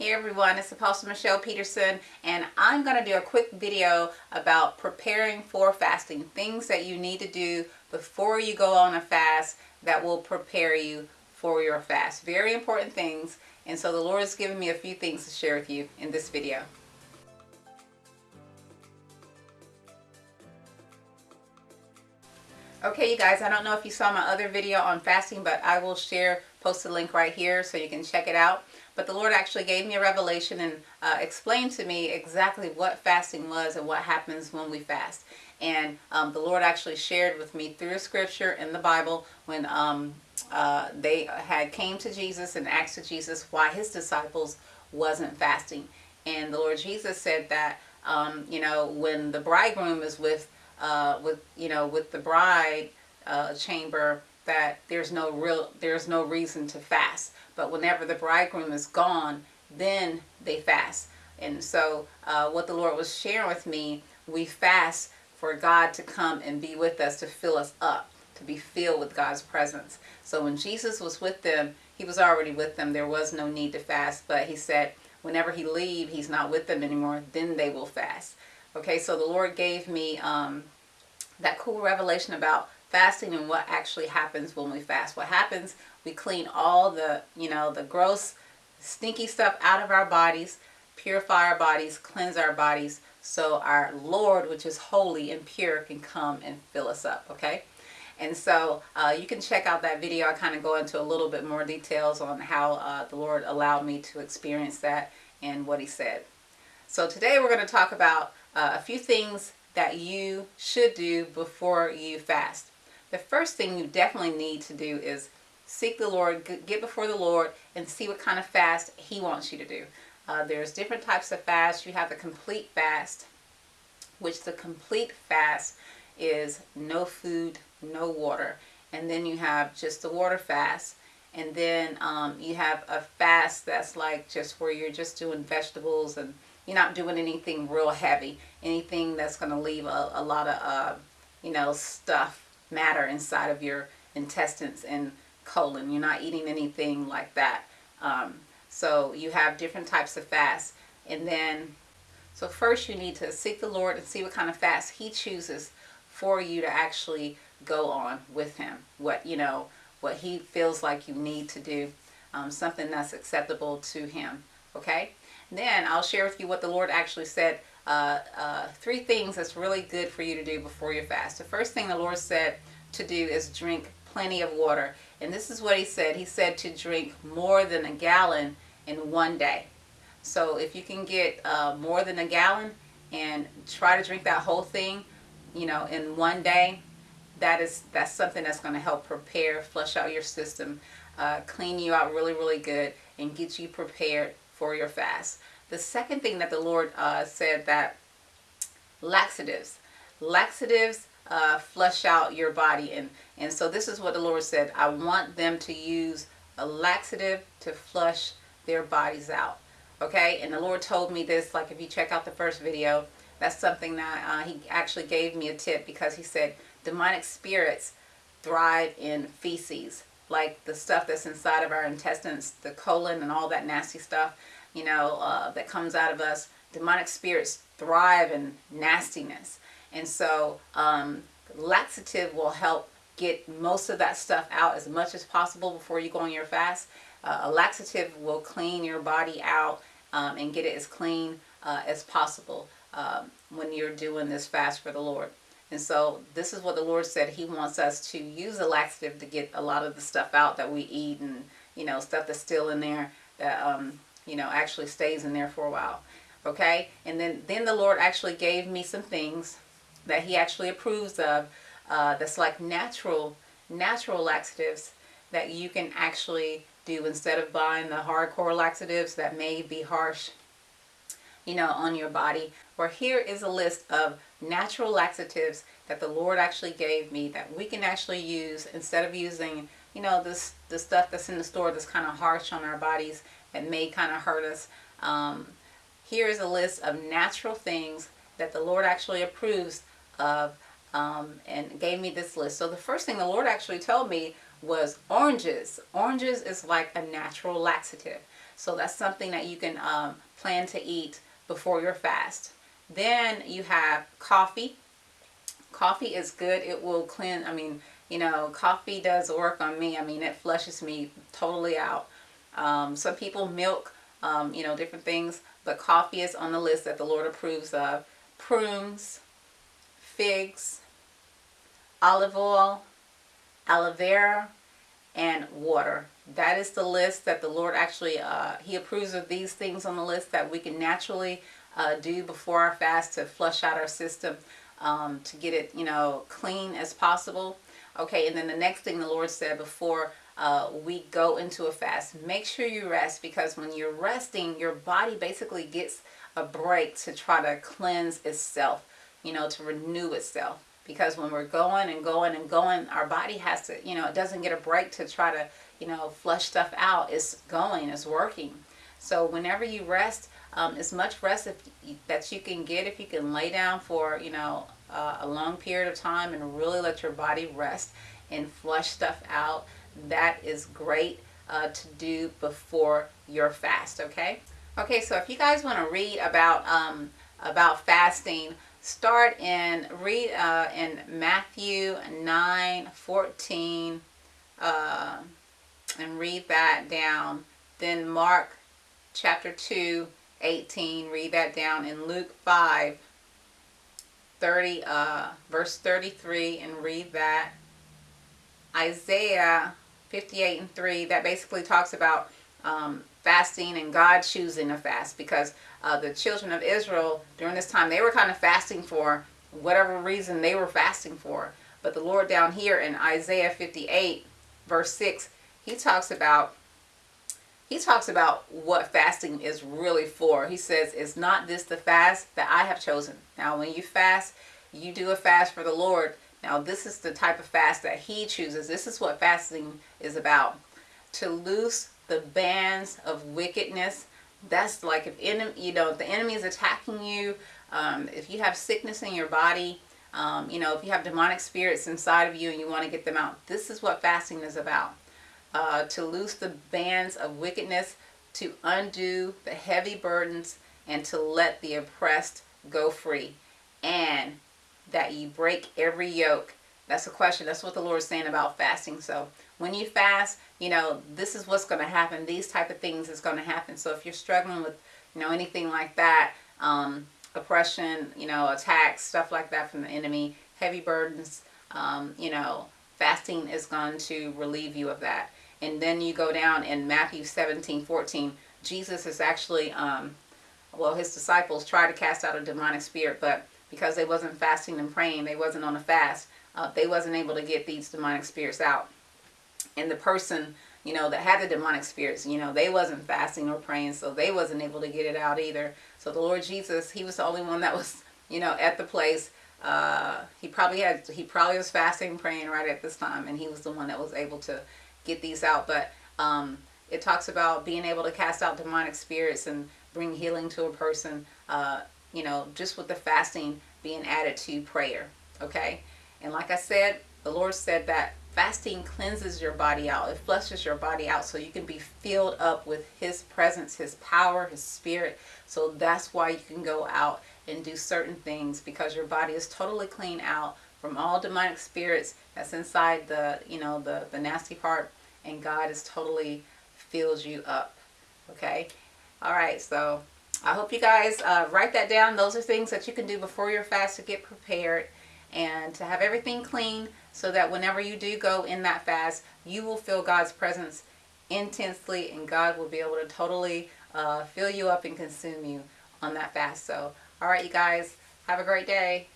Hey everyone, it's Apostle Michelle Peterson and I'm going to do a quick video about preparing for fasting. Things that you need to do before you go on a fast that will prepare you for your fast. Very important things and so the Lord has given me a few things to share with you in this video. Okay you guys, I don't know if you saw my other video on fasting but I will share, post a link right here so you can check it out. But the Lord actually gave me a revelation and uh, explained to me exactly what fasting was and what happens when we fast. And um, the Lord actually shared with me through scripture in the Bible when um, uh, they had came to Jesus and asked to Jesus why his disciples wasn't fasting. And the Lord Jesus said that, um, you know, when the bridegroom is with, uh, with you know, with the bride uh, chamber, that there's no real, there's no reason to fast. But whenever the bridegroom is gone, then they fast. And so uh, what the Lord was sharing with me, we fast for God to come and be with us, to fill us up, to be filled with God's presence. So when Jesus was with them, he was already with them. There was no need to fast, but he said, whenever he leave, he's not with them anymore, then they will fast. Okay, so the Lord gave me um, that cool revelation about fasting and what actually happens when we fast. What happens, we clean all the, you know, the gross, stinky stuff out of our bodies, purify our bodies, cleanse our bodies, so our Lord, which is holy and pure, can come and fill us up, okay? And so uh, you can check out that video. I kind of go into a little bit more details on how uh, the Lord allowed me to experience that and what he said. So today we're going to talk about uh, a few things that you should do before you fast the first thing you definitely need to do is seek the Lord, get before the Lord, and see what kind of fast He wants you to do. Uh, there's different types of fast. You have the complete fast, which the complete fast is no food, no water. And then you have just the water fast. And then um, you have a fast that's like just where you're just doing vegetables and you're not doing anything real heavy. Anything that's going to leave a, a lot of, uh, you know, stuff matter inside of your intestines and colon. You're not eating anything like that. Um, so you have different types of fasts. And then, so first you need to seek the Lord and see what kind of fast He chooses for you to actually go on with Him. What, you know, what He feels like you need to do. Um, something that's acceptable to Him. Okay? Then I'll share with you what the Lord actually said uh, uh, three things that's really good for you to do before your fast. The first thing the Lord said to do is drink plenty of water. And this is what he said. He said to drink more than a gallon in one day. So if you can get uh, more than a gallon and try to drink that whole thing, you know, in one day, that is that's something that's going to help prepare, flush out your system, uh, clean you out really, really good, and get you prepared for your fast. The second thing that the Lord uh, said that laxatives, laxatives uh, flush out your body. And, and so this is what the Lord said. I want them to use a laxative to flush their bodies out. Okay. And the Lord told me this, like if you check out the first video, that's something that uh, he actually gave me a tip because he said demonic spirits thrive in feces like the stuff that's inside of our intestines, the colon and all that nasty stuff you know, uh, that comes out of us. Demonic spirits thrive in nastiness. And so um, laxative will help get most of that stuff out as much as possible before you go on your fast. Uh, a laxative will clean your body out um, and get it as clean uh, as possible um, when you're doing this fast for the Lord. And so this is what the Lord said. He wants us to use a laxative to get a lot of the stuff out that we eat and, you know, stuff that's still in there that um, you know, actually stays in there for a while. Okay. And then, then the Lord actually gave me some things that he actually approves of uh, that's like natural, natural laxatives that you can actually do instead of buying the hardcore laxatives that may be harsh, you know, on your body. Or here is a list of natural laxatives that the Lord actually gave me that we can actually use instead of using, you know, this the stuff that's in the store that's kind of harsh on our bodies that may kind of hurt us. Um, here is a list of natural things that the Lord actually approves of um, and gave me this list. So the first thing the Lord actually told me was oranges. Oranges is like a natural laxative. So that's something that you can um, plan to eat before your fast. Then you have coffee. Coffee is good. It will cleanse. I mean, you know, coffee does work on me. I mean, it flushes me totally out. Um, some people milk, um, you know, different things, but coffee is on the list that the Lord approves of. Prunes, figs, olive oil, aloe vera, and water. That is the list that the Lord actually, uh, He approves of these things on the list that we can naturally uh, do before our fast to flush out our system, um, to get it, you know, clean as possible. Okay, and then the next thing the Lord said before uh, we go into a fast, make sure you rest because when you're resting, your body basically gets a break to try to cleanse itself, you know, to renew itself. Because when we're going and going and going, our body has to, you know, it doesn't get a break to try to, you know, flush stuff out. It's going, it's working. So whenever you rest, um, as much rest if, that you can get, if you can lay down for, you know, uh, a long period of time and really let your body rest and flush stuff out, that is great uh, to do before your fast, okay? Okay, so if you guys want to read about um, about fasting, start in read uh, in Matthew 9 14 uh, and read that down. Then Mark chapter 2 18, read that down. In Luke 5 30 uh, verse 33 and read that. Isaiah 58 and 3 that basically talks about um, fasting and God choosing a fast because uh, the children of Israel during this time they were kind of fasting for whatever reason they were fasting for. But the Lord down here in Isaiah 58 verse 6 he talks about he talks about what fasting is really for. He says is not this the fast that I have chosen? Now when you fast you do a fast for the Lord. Now this is the type of fast that he chooses. This is what fasting is about. To loose the bands of wickedness. That's like if enemy, you know, the enemy is attacking you, um, if you have sickness in your body, um, you know, if you have demonic spirits inside of you and you want to get them out, this is what fasting is about. Uh, to loose the bands of wickedness, to undo the heavy burdens, and to let the oppressed go free. And that you break every yoke. That's a question. That's what the Lord is saying about fasting. So when you fast, you know, this is what's going to happen. These type of things is going to happen. So if you're struggling with, you know, anything like that, um, oppression, you know, attacks, stuff like that from the enemy, heavy burdens, um, you know, fasting is going to relieve you of that. And then you go down in Matthew 17, 14, Jesus is actually, um, well, his disciples tried to cast out a demonic spirit, but because they wasn't fasting and praying, they wasn't on a fast, uh, they wasn't able to get these demonic spirits out. And the person you know that had the demonic spirits you know they wasn't fasting or praying so they wasn't able to get it out either. So the lord jesus he was the only one that was you know at the place. Uh, he probably had he probably was fasting praying right at this time and he was the one that was able to get these out. But um, it talks about being able to cast out demonic spirits and bring healing to a person uh, you know just with the fasting being added to prayer okay and like i said the lord said that Fasting cleanses your body out. It flushes your body out so you can be filled up with His presence, His power, His spirit. So that's why you can go out and do certain things because your body is totally clean out from all demonic spirits that's inside the, you know, the, the nasty part. And God is totally fills you up. Okay? All right, so I hope you guys uh, write that down. Those are things that you can do before your fast to get prepared and to have everything clean so that whenever you do go in that fast, you will feel God's presence intensely and God will be able to totally uh, fill you up and consume you on that fast. So, all right, you guys, have a great day.